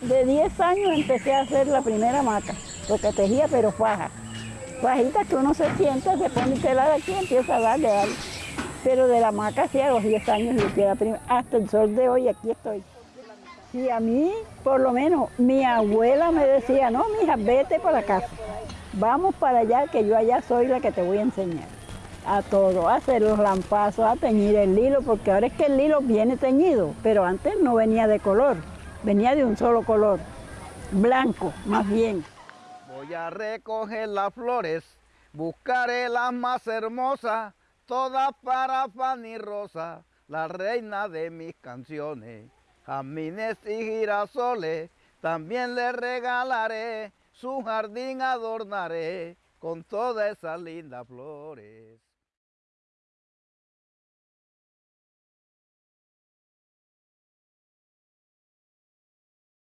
De 10 años empecé a hacer la primera maca, porque tejía pero faja. Fajita que uno se sienta, se pone tela de aquí y empieza a darle, darle. Pero de la maca sí a los 10 años y hasta el sol de hoy aquí estoy. Sí, a mí, por lo menos, mi abuela me decía, no, mija, vete para casa. Vamos para allá, que yo allá soy la que te voy a enseñar. A todo, a hacer los lampazos, a teñir el hilo, porque ahora es que el hilo viene teñido, pero antes no venía de color, venía de un solo color, blanco, más bien. Voy a recoger las flores, buscaré las más hermosas, todas para Fanny Rosa, la reina de mis canciones. Jamines y girasoles, también le regalaré, su jardín adornaré con todas esas lindas flores.